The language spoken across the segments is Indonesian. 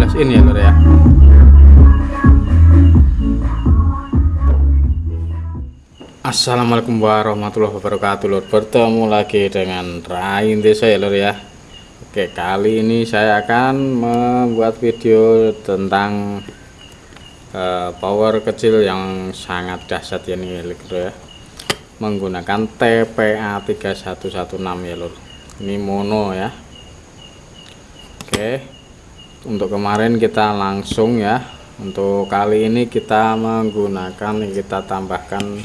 12 in ya lur ya? Assalamualaikum warahmatullahi wabarakatuh lur. Bertemu lagi dengan Rain Desa ya lur ya. Oke kali ini saya akan membuat video tentang uh, power kecil yang sangat dahsyat ya nih lur ya. Menggunakan TPA 3116 ya lur. Ini mono ya. Oke untuk kemarin kita langsung ya. Untuk kali ini kita menggunakan kita tambahkan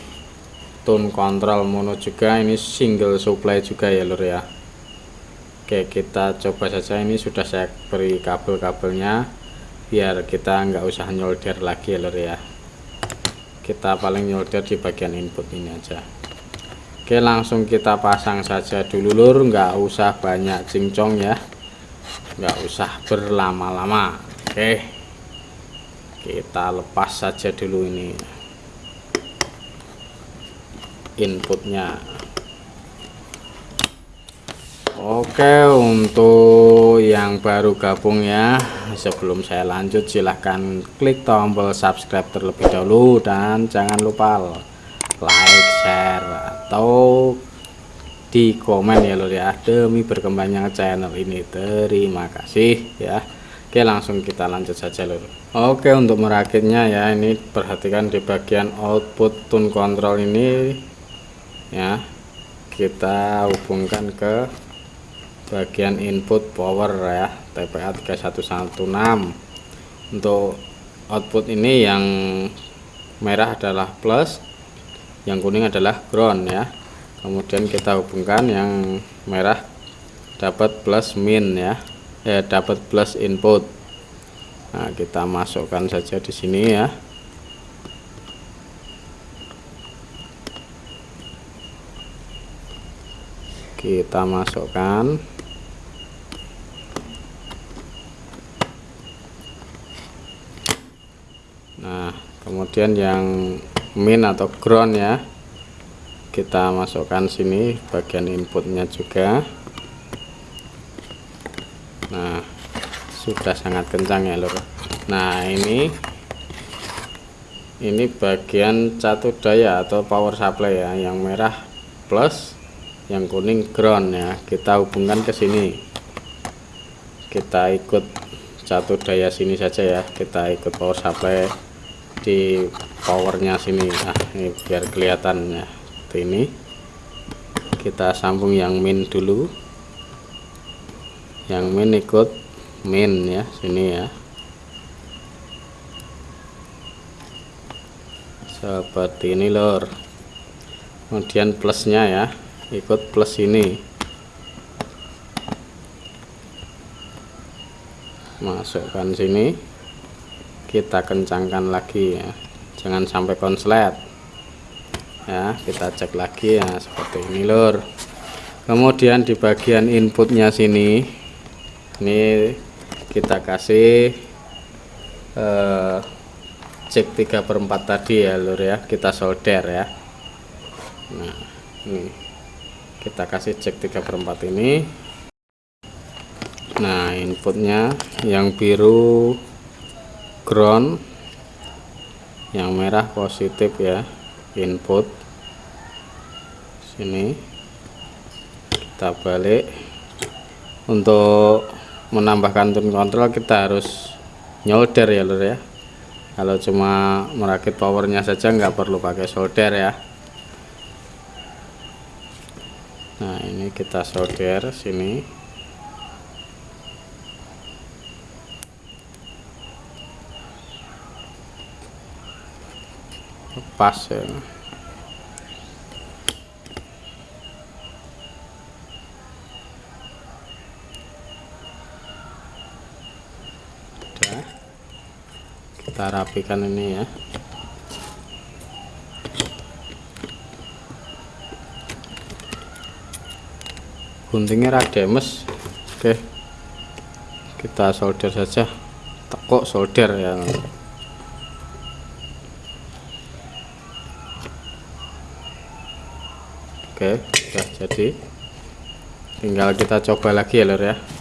tone control mono juga. Ini single supply juga ya lur ya. Oke kita coba saja. Ini sudah saya beri kabel-kabelnya biar kita nggak usah nyolder lagi ya lur ya. Kita paling nyolder di bagian input ini aja. Oke langsung kita pasang saja dulu lur. Nggak usah banyak cincong ya nggak usah berlama-lama. Oke. Kita lepas saja dulu ini inputnya. Oke untuk yang baru gabung ya sebelum saya lanjut silahkan klik tombol subscribe terlebih dahulu dan jangan lupa like share atau di komen ya lor ya. Demi berkembangnya channel ini. Terima kasih ya. Oke langsung kita lanjut saja lor Oke untuk merakitnya ya ini perhatikan di bagian output tune control ini ya. Kita hubungkan ke bagian input power ya. TPA 3116 untuk output ini yang merah adalah plus yang kuning adalah ground ya kemudian kita hubungkan yang merah dapat plus min ya eh dapat plus input. Nah kita masukkan saja di sini ya. Kita masukkan. Nah kemudian yang min atau ground ya kita masukkan sini bagian inputnya juga. Nah sudah sangat kencang ya lor nah ini ini bagian catu daya atau power supply ya yang merah plus yang kuning ground ya. Kita hubungkan ke sini. Kita ikut catu daya sini saja ya. Kita ikut power supply di powernya sini. Nah ini biar kelihatan ya seperti ini. Kita sambung yang min dulu. Yang min ikut min ya sini ya. Seperti ini lor kemudian plusnya ya ikut plus ini. Masukkan sini. Kita kencangkan lagi ya. Jangan sampai konslet ya kita cek lagi ya seperti ini lur. Kemudian di bagian inputnya sini ini kita kasih eh, cek 3 per 4 tadi ya lur ya. Kita solder ya. Nah ini. Kita kasih cek 3 per 4 ini. Nah inputnya yang biru ground yang merah positif ya input. Sini. Kita balik. Untuk menambahkan tune control kita harus nyolder ya lur ya. Kalau cuma merakit powernya saja nggak perlu pakai solder ya. Nah ini kita solder sini. Pas ya kita rapikan ini ya. Guntingnya rademes oke. Kita solder saja. Tekuk solder ya. Oke sudah jadi. Tinggal kita coba lagi ya lor ya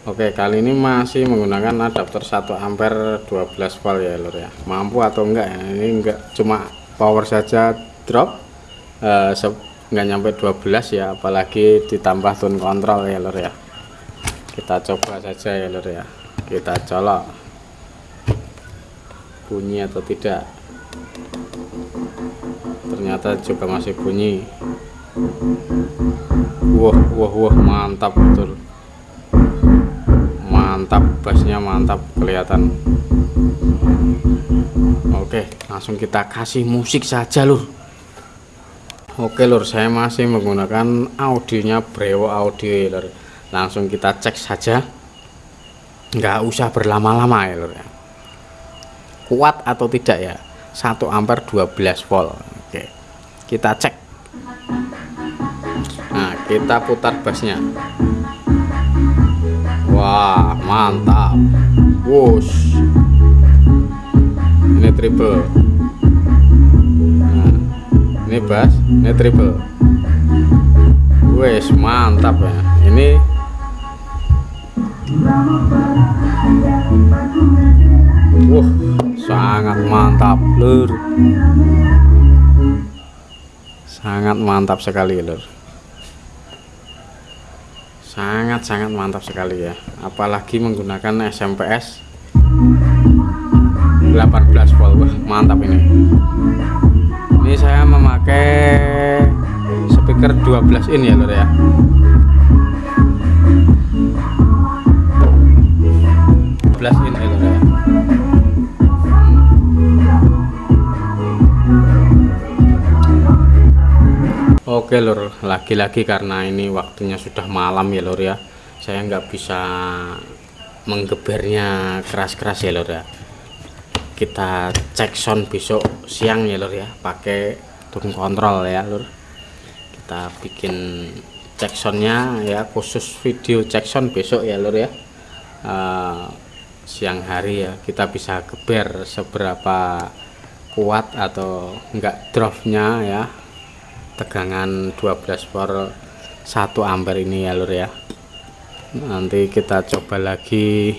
Oke kali ini masih menggunakan adapter 1 ampere 12 volt ya lur ya. Mampu atau enggak ya? Ini enggak cuma power saja drop eh, enggak nyampe 12 ya apalagi ditambah tune kontrol ya lur ya. Kita coba saja ya lur ya. Kita colok. Bunyi atau tidak? Ternyata juga masih bunyi. Wah wah wah mantap betul mantap bassnya mantap kelihatan. Oke langsung kita kasih musik saja lur. Oke lur saya masih menggunakan audionya Brewo audio lur. Langsung kita cek saja. Nggak usah berlama-lama ya lur ya. Kuat atau tidak ya? 1 ampere 12 volt. Oke kita cek. Nah kita putar bassnya wah mantap. Wush. Ini triple. Nah, ini bass ini triple. Wes mantap ya. Ini Wah, sangat mantap, lur. Sangat mantap sekali, lur sangat-sangat mantap sekali ya. Apalagi menggunakan SMPS 18 volt. Wah mantap ini. Ini saya memakai speaker 12 in ya lor ya Oke lur. Lagi-lagi karena ini waktunya sudah malam ya lur ya. Saya nggak bisa menggebernya keras-keras ya lur ya. Kita cek sound besok siang ya lur ya. Pakai tune kontrol ya lur. Kita bikin cek soundnya ya khusus video cek sound besok ya lur ya. Uh, siang hari ya kita bisa geber seberapa kuat atau enggak dropnya ya tegangan 12 volt 1 ampere ini ya lur ya. Nanti kita coba lagi.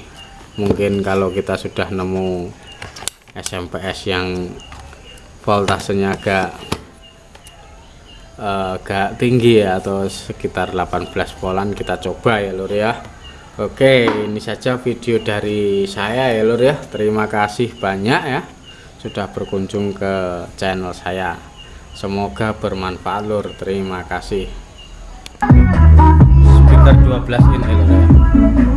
Mungkin kalau kita sudah nemu SMPS yang voltasenya agak uh, agak tinggi ya atau sekitar 18 voltan kita coba ya lur ya. Oke ini saja video dari saya ya lur ya. Terima kasih banyak ya sudah berkunjung ke channel saya semoga bermanfaat lur. Terima kasih. Speaker 12 in ya.